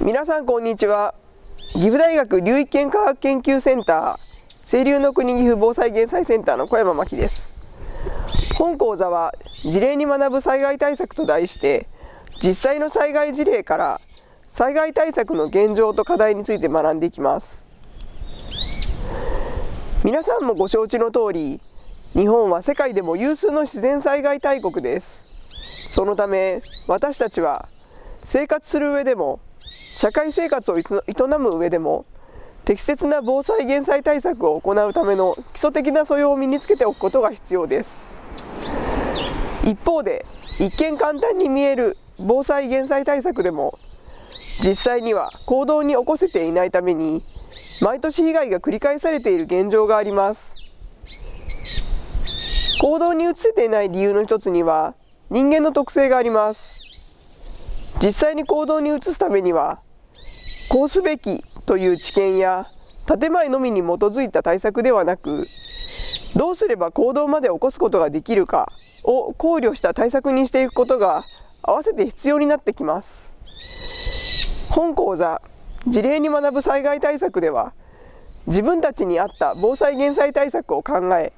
皆さんこんにちは。岐阜大学流域圏科学研究センター清流の国岐阜防災減災センターの小山真希です。本講座は事例に学ぶ災害対策と題して実際の災害事例から災害対策の現状と課題について学んでいきます。皆さんもご承知の通り日本は世界でも有数の自然災害大国です。そのため私たちは生活する上でも社会生活を営む上でも適切な防災減災対策を行うための基礎的な素養を身につけておくことが必要です。一方で一見簡単に見える防災減災対策でも実際には行動に起こせていないために毎年被害が繰り返されている現状があります。行動に移せていない理由の一つには人間の特性があります。実際に行動に移すためにはこうすべきという知見や建前のみに基づいた対策ではなくどうすれば行動まで起こすことができるかを考慮した対策にしていくことが合わせて必要になってきます。本講座事例に学ぶ災害対策では自分たちに合った防災減災対策を考え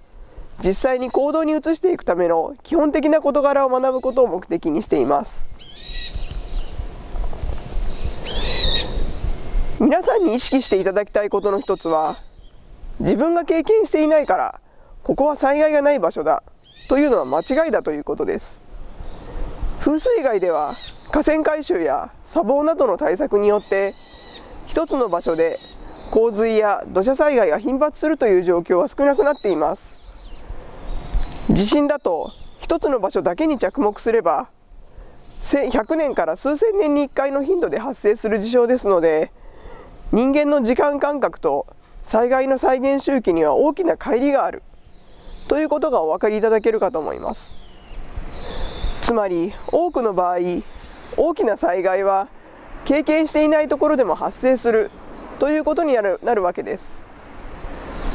実際に行動に移していくための基本的な事柄を学ぶことを目的にしています。皆さんに意識していただきたいことの一つは自分が経験していないからここは災害がない場所だというのは間違いだということです。風水害では河川改修や砂防などの対策によって一つの場所で洪水や土砂災害が頻発するという状況は少なくなっています。地震だと一つの場所だけに着目すれば100年から数千年に1回の頻度で発生する事象ですので人間の時間感覚と災害の再現周期には大きな乖離がある。ということがお分かりいただけるかと思います。つまり多くの場合大きな災害は経験していないところでも発生する。ということになるなるわけです。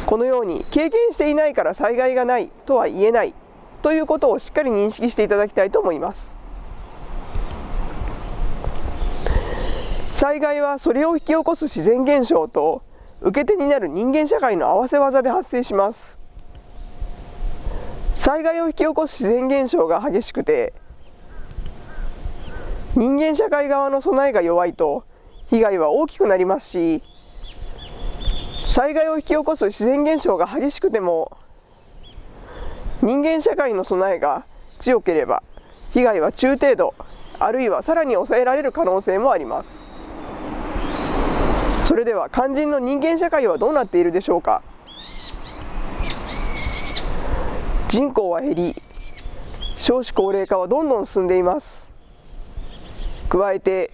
このように経験していないから災害がないとは言えない。ということをしっかり認識していただきたいと思います。災害はそれを引き起こす自然現象と受け手になる人間社会の合わせ技で発生します。災害を引き起こす自然現象が激しくて人間社会側の備えが弱いと被害は大きくなりますし災害を引き起こす自然現象が激しくても人間社会の備えが強ければ被害は中程度あるいはさらに抑えられる可能性もあります。それでは肝心の人間社会はどうなっているでしょうか？人口は減り少子高齢化はどんどん進んでいます。加えて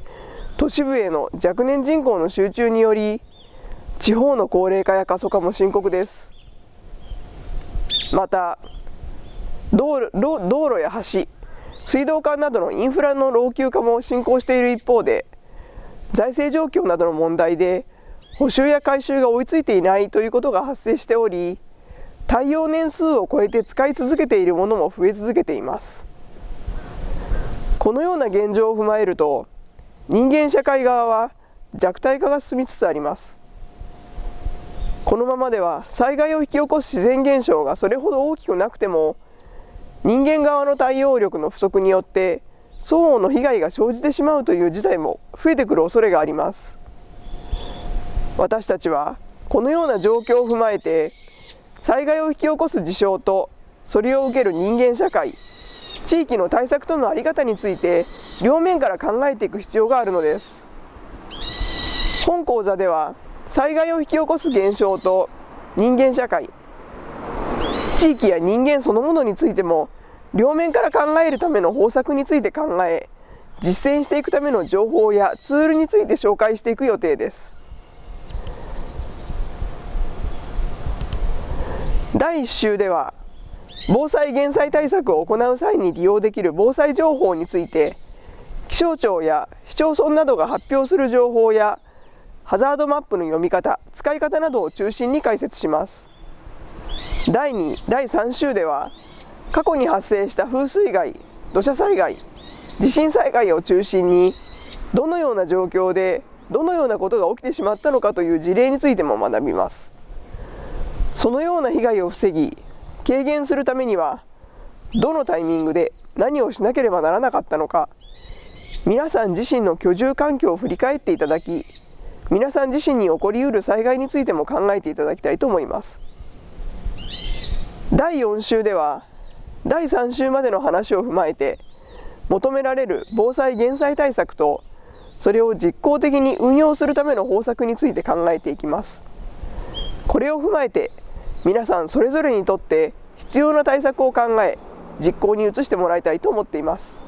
都市部への若年人口の集中により地方の高齢化や過疎化も深刻です。また道路道路や橋水道管などのインフラの老朽化も進行している一方で財政状況などの問題で補修や改修が追いついていないということが発生しており耐用年数を超えて使い続けているものも増え続けています。このような現状を踏まえると人間社会側は弱体化が進みつつあります。このままでは災害を引き起こす自然現象がそれほど大きくなくても人間側の対応力の不足によって双方の被害が生じてしまうという事態も増えてくる恐れがあります。私たちはこのような状況を踏まえて災害を引き起こす事象とそれを受ける人間社会地域の対策との在り方について両面から考えていく必要があるのです。本講座では災害を引き起こす現象と人間社会地域や人間そのものについても両面から考えるための方策について考え実践していくための情報やツールについて紹介していく予定です。第1週では防災減災対策を行う際に利用できる防災情報について気象庁や市町村などが発表する情報やハザードマップの読み方使い方などを中心に解説します。第2第3週では過去に発生した風水害土砂災害地震災害を中心にどのような状況でどのようなことが起きてしまったのかという事例についても学びます。そのような被害を防ぎ軽減するためにはどのタイミングで何をしなければならなかったのか皆さん自身の居住環境を振り返っていただき皆さん自身に起こりうる災害についても考えていただきたいと思います。第4週では第3週までの話を踏まえて求められる防災・減災対策とそれを実効的に運用するための方策について考えていきます。これを踏まえて皆さんそれぞれにとって必要な対策を考え実行に移してもらいたいと思っています。